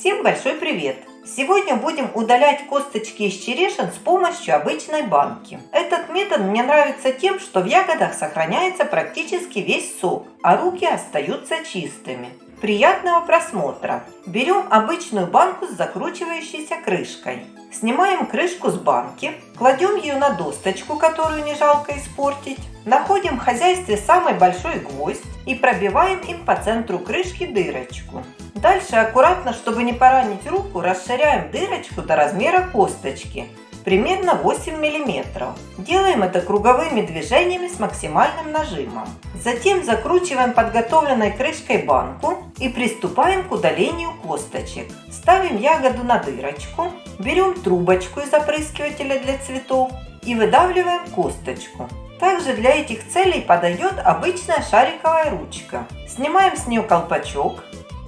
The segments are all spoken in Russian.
Всем большой привет! Сегодня будем удалять косточки из черешин с помощью обычной банки. Этот метод мне нравится тем, что в ягодах сохраняется практически весь сок, а руки остаются чистыми. Приятного просмотра! Берем обычную банку с закручивающейся крышкой. Снимаем крышку с банки, кладем ее на досточку, которую не жалко испортить. Находим в хозяйстве самый большой гвоздь и пробиваем им по центру крышки дырочку. Дальше аккуратно, чтобы не поранить руку, расширяем дырочку до размера косточки, примерно 8 мм. Делаем это круговыми движениями с максимальным нажимом. Затем закручиваем подготовленной крышкой банку и приступаем к удалению косточек. Ставим ягоду на дырочку, берем трубочку из опрыскивателя для цветов и выдавливаем косточку. Также для этих целей подойдет обычная шариковая ручка. Снимаем с нее колпачок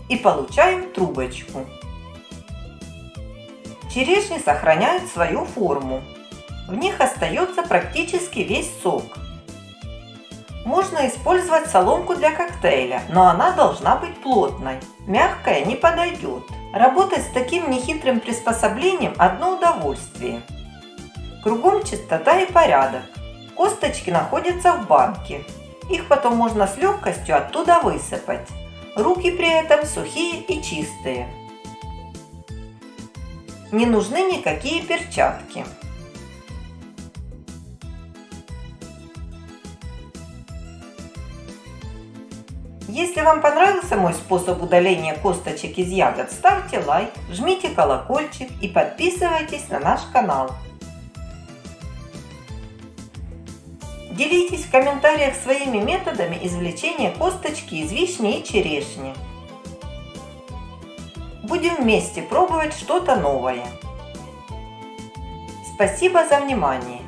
и получаем трубочку. Черешни сохраняют свою форму. В них остается практически весь сок. Можно использовать соломку для коктейля, но она должна быть плотной. Мягкая не подойдет. Работать с таким нехитрым приспособлением – одно удовольствие. Кругом чистота и порядок. Косточки находятся в банке. Их потом можно с легкостью оттуда высыпать. Руки при этом сухие и чистые. Не нужны никакие перчатки. Если вам понравился мой способ удаления косточек из ягод, ставьте лайк, жмите колокольчик и подписывайтесь на наш канал. Делитесь в комментариях своими методами извлечения косточки из вишни и черешни. Будем вместе пробовать что-то новое. Спасибо за внимание!